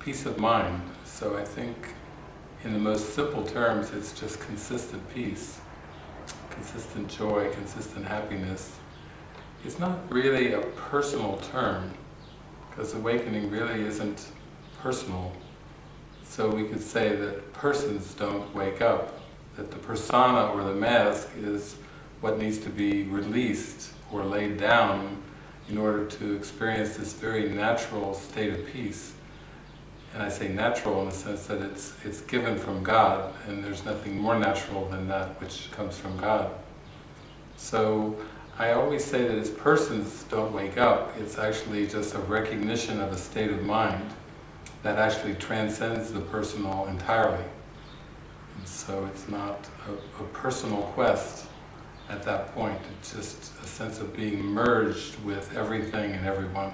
peace of mind. So I think in the most simple terms, it's just consistent peace, consistent joy, consistent happiness. It's not really a personal term, because awakening really isn't personal. So we could say that persons don't wake up, that the persona or the mask is what needs to be released or laid down in order to experience this very natural state of peace. And I say natural in the sense that it's, it's given from God, and there's nothing more natural than that which comes from God. So I always say that as persons don't wake up, it's actually just a recognition of a state of mind that actually transcends the personal entirely. And so it's not a, a personal quest at that point, it's just a sense of being merged with everything and everyone.